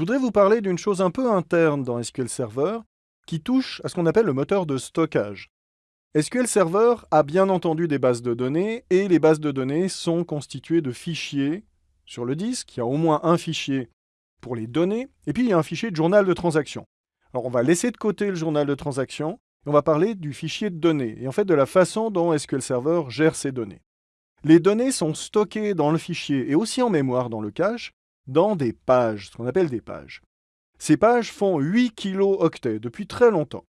voudrais vous parler d'une chose un peu interne dans SQL Server qui touche à ce qu'on appelle le moteur de stockage. SQL Server a bien entendu des bases de données et les bases de données sont constituées de fichiers sur le disque. Il y a au moins un fichier pour les données et puis il y a un fichier de journal de transaction. Alors on va laisser de côté le journal de transaction et on va parler du fichier de données et en fait de la façon dont SQL Server gère ces données. Les données sont stockées dans le fichier et aussi en mémoire dans le cache dans des pages, ce qu'on appelle des pages. Ces pages font 8 kilo-octets depuis très longtemps.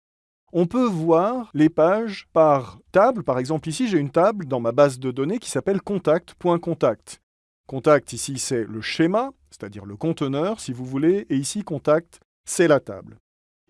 On peut voir les pages par table. Par exemple, ici, j'ai une table dans ma base de données qui s'appelle contact.contact. Contact, ici, c'est le schéma, c'est-à-dire le conteneur, si vous voulez, et ici, contact, c'est la table.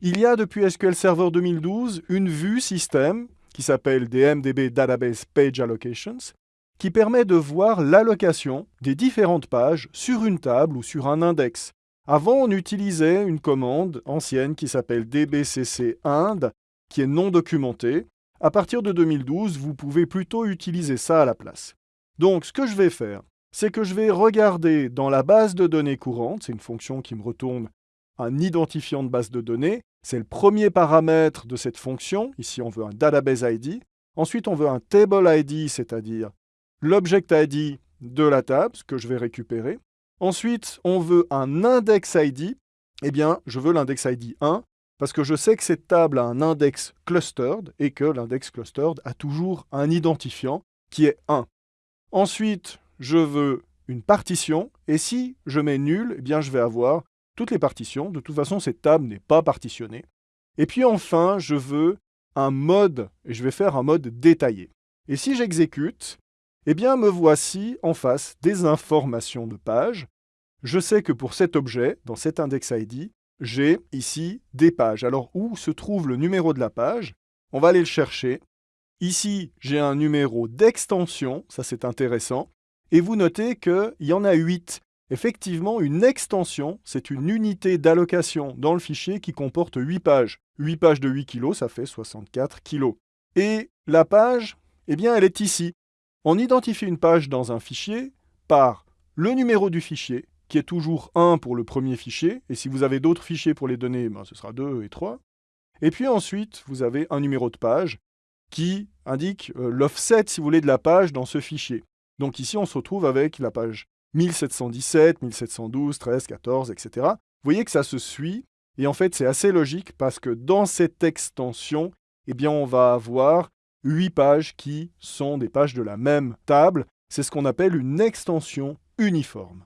Il y a depuis SQL Server 2012 une vue système qui s'appelle DMDB Database Page Allocations, qui permet de voir l'allocation des différentes pages sur une table ou sur un index. Avant, on utilisait une commande ancienne qui s'appelle dbcc ind qui est non documenté. À partir de 2012, vous pouvez plutôt utiliser ça à la place. Donc, ce que je vais faire, c'est que je vais regarder dans la base de données courante, c'est une fonction qui me retourne un identifiant de base de données, c'est le premier paramètre de cette fonction, ici on veut un database ID, ensuite on veut un table ID, c'est-à-dire l'object ID de la table, ce que je vais récupérer, ensuite on veut un index ID, eh bien je veux l'index ID 1, parce que je sais que cette table a un index clustered et que l'index clustered a toujours un identifiant qui est 1. Ensuite, je veux une partition, et si je mets nul, eh bien je vais avoir toutes les partitions. De toute façon, cette table n'est pas partitionnée. Et puis enfin, je veux un mode, et je vais faire un mode détaillé. Et si j'exécute, eh bien me voici en face des informations de page. Je sais que pour cet objet, dans cet index ID, j'ai ici des pages. Alors, où se trouve le numéro de la page? On va aller le chercher. Ici, j'ai un numéro d'extension, ça c'est intéressant. Et vous notez qu'il y en a 8. Effectivement, une extension, c'est une unité d'allocation dans le fichier qui comporte 8 pages. 8 pages de 8 kg, ça fait 64 kg. Et la page, eh bien, elle est ici. On identifie une page dans un fichier par le numéro du fichier, qui est toujours 1 pour le premier fichier, et si vous avez d'autres fichiers pour les données, ben, ce sera 2 et 3. Et puis ensuite, vous avez un numéro de page qui indique euh, l'offset, si vous voulez, de la page dans ce fichier. Donc ici, on se retrouve avec la page 1717, 1712, 13, 14, etc. Vous voyez que ça se suit, et en fait, c'est assez logique parce que dans cette extension, eh bien, on va avoir 8 pages qui sont des pages de la même table. C'est ce qu'on appelle une extension uniforme.